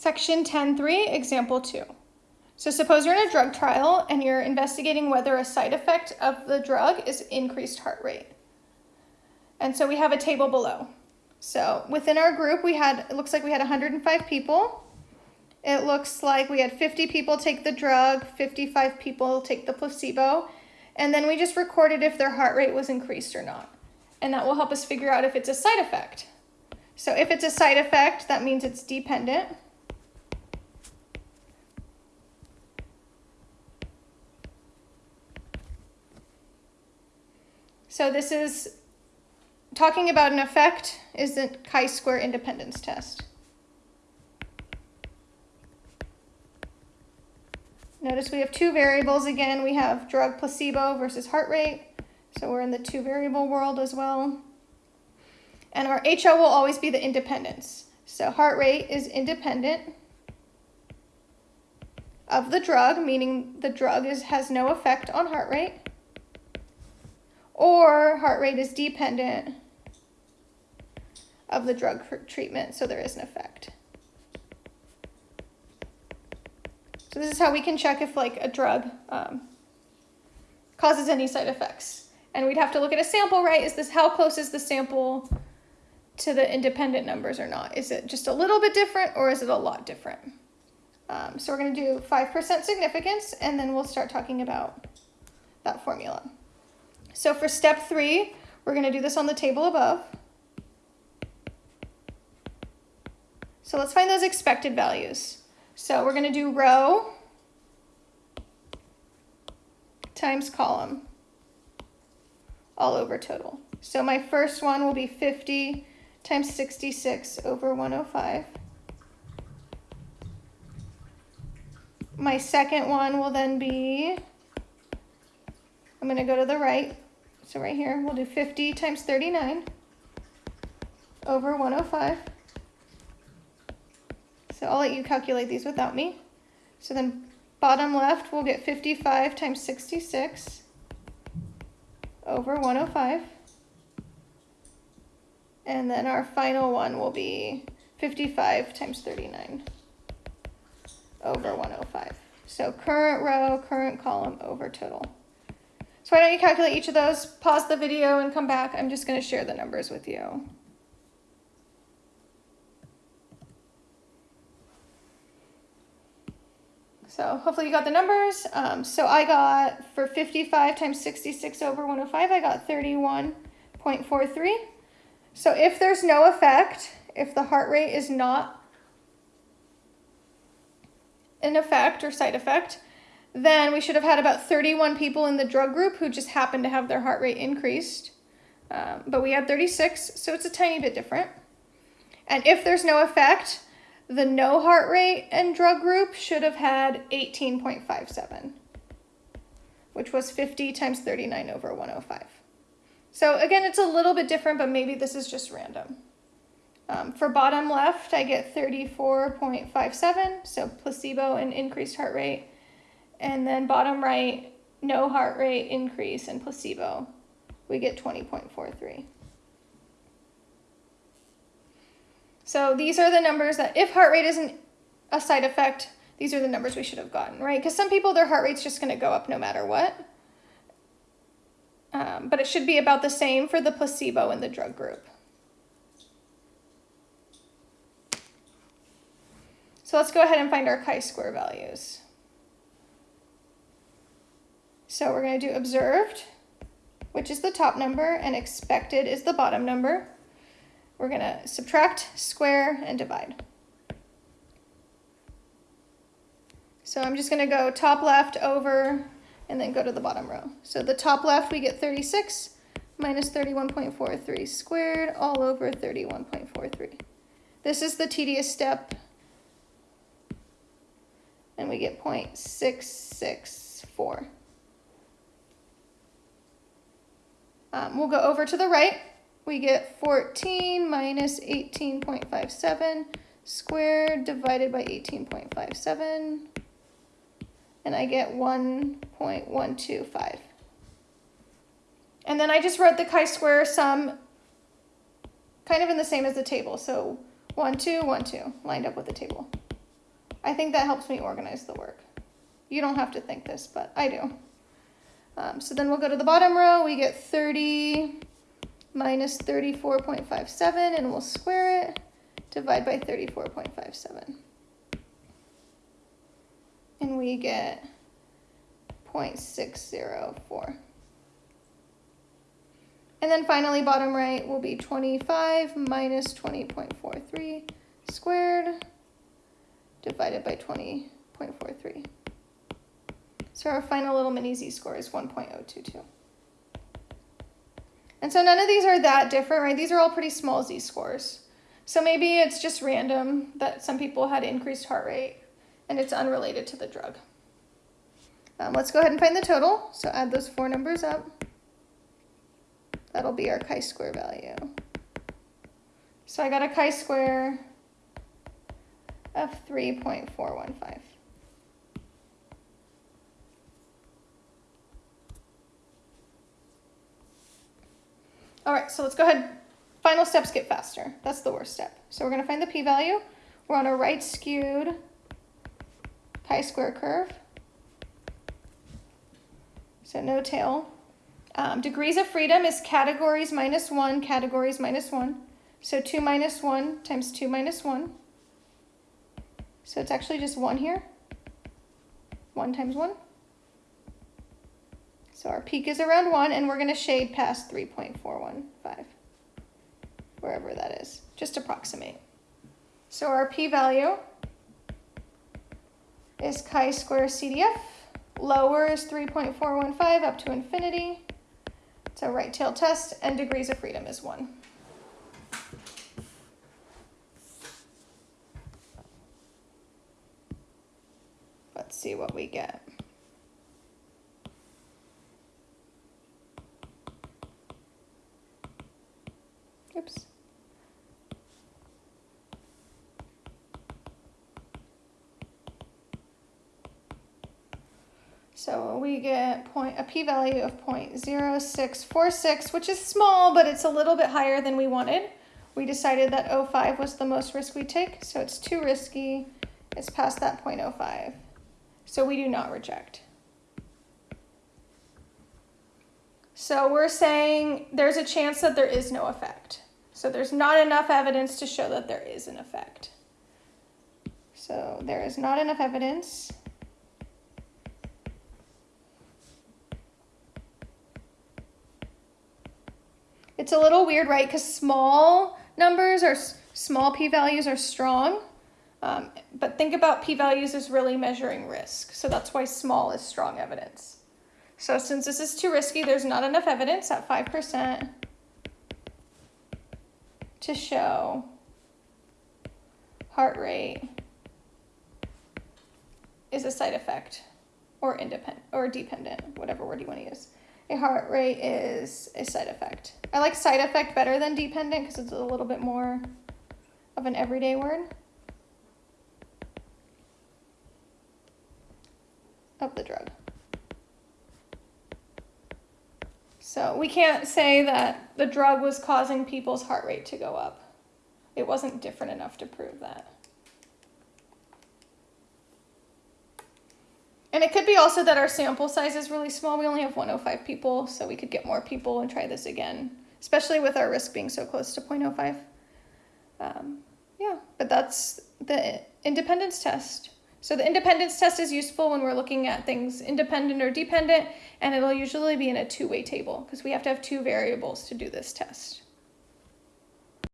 Section 10.3, example 2. So suppose you're in a drug trial and you're investigating whether a side effect of the drug is increased heart rate. And so we have a table below. So within our group, we had, it looks like we had 105 people. It looks like we had 50 people take the drug, 55 people take the placebo, and then we just recorded if their heart rate was increased or not. And that will help us figure out if it's a side effect. So if it's a side effect, that means it's dependent. So this is talking about an effect is the chi-square independence test. Notice we have two variables again. We have drug placebo versus heart rate. So we're in the two variable world as well. And our HO will always be the independence. So heart rate is independent of the drug, meaning the drug is, has no effect on heart rate or heart rate is dependent of the drug treatment, so there is an effect. So this is how we can check if like a drug um, causes any side effects. And we'd have to look at a sample, right? Is this, how close is the sample to the independent numbers or not? Is it just a little bit different or is it a lot different? Um, so we're gonna do 5% significance and then we'll start talking about that formula. So for step three, we're going to do this on the table above. So let's find those expected values. So we're going to do row times column all over total. So my first one will be 50 times 66 over 105. My second one will then be I'm going to go to the right. So right here, we'll do 50 times 39 over 105. So I'll let you calculate these without me. So then bottom left, we'll get 55 times 66 over 105. And then our final one will be 55 times 39 over 105. So current row, current column over total. So why don't you calculate each of those, pause the video and come back. I'm just going to share the numbers with you. So hopefully you got the numbers. Um, so I got, for 55 times 66 over 105, I got 31.43. So if there's no effect, if the heart rate is not an effect or side effect, then we should have had about 31 people in the drug group who just happened to have their heart rate increased. Um, but we had 36, so it's a tiny bit different. And if there's no effect, the no heart rate and drug group should have had 18.57, which was 50 times 39 over 105. So again, it's a little bit different, but maybe this is just random. Um, for bottom left, I get 34.57, so placebo and increased heart rate. And then bottom right, no heart rate increase in placebo. We get 20.43. So these are the numbers that if heart rate isn't a side effect, these are the numbers we should have gotten, right? Because some people, their heart rate's just going to go up no matter what. Um, but it should be about the same for the placebo and the drug group. So let's go ahead and find our chi-square values. So we're going to do observed, which is the top number, and expected is the bottom number. We're going to subtract, square, and divide. So I'm just going to go top left over and then go to the bottom row. So the top left we get 36 minus 31.43 squared all over 31.43. This is the tedious step and we get 0.664. Um, we'll go over to the right. We get 14 minus 18.57 squared divided by 18.57. And I get 1.125. And then I just wrote the chi-square sum kind of in the same as the table. So 1, 2, 1, 2, lined up with the table. I think that helps me organize the work. You don't have to think this, but I do. Um, so then we'll go to the bottom row. We get 30 minus 34.57 and we'll square it. Divide by 34.57. And we get 0.604. And then finally, bottom right will be 25 minus 20.43 squared divided by 20.43. So our final little mini z-score is 1.022. And so none of these are that different, right? These are all pretty small z-scores. So maybe it's just random that some people had increased heart rate and it's unrelated to the drug. Um, let's go ahead and find the total. So add those four numbers up. That'll be our chi-square value. So I got a chi-square of 3.415. All so let's go ahead. Final steps get faster. That's the worst step. So we're going to find the p-value. We're on a right skewed chi-square curve. So no tail. Um, degrees of freedom is categories minus 1, categories minus 1. So 2 minus 1 times 2 minus 1. So it's actually just 1 here. 1 times 1. So our peak is around 1, and we're going to shade past 3.415, wherever that is. Just approximate. So our p-value is chi-square CDF. Lower is 3.415 up to infinity. It's a right tail test, and degrees of freedom is 1. Let's see what we get. Oops. So we get point, a p-value of 0.0646, which is small, but it's a little bit higher than we wanted. We decided that 0.5 was the most risk we take, so it's too risky. It's past that 0.05. So we do not reject. So we're saying there's a chance that there is no effect. So there's not enough evidence to show that there is an effect. So there is not enough evidence. It's a little weird, right? Because small numbers or small p-values are strong. Um, but think about p-values as really measuring risk. So that's why small is strong evidence. So since this is too risky, there's not enough evidence at 5% to show heart rate is a side effect or independent or dependent, whatever word you want to use. A heart rate is a side effect. I like side effect better than dependent because it's a little bit more of an everyday word. Of the drug. So we can't say that the drug was causing people's heart rate to go up. It wasn't different enough to prove that. And it could be also that our sample size is really small. We only have 105 people, so we could get more people and try this again, especially with our risk being so close to 0.05. Um, yeah, but that's the independence test. So the independence test is useful when we're looking at things independent or dependent, and it'll usually be in a two-way table because we have to have two variables to do this test.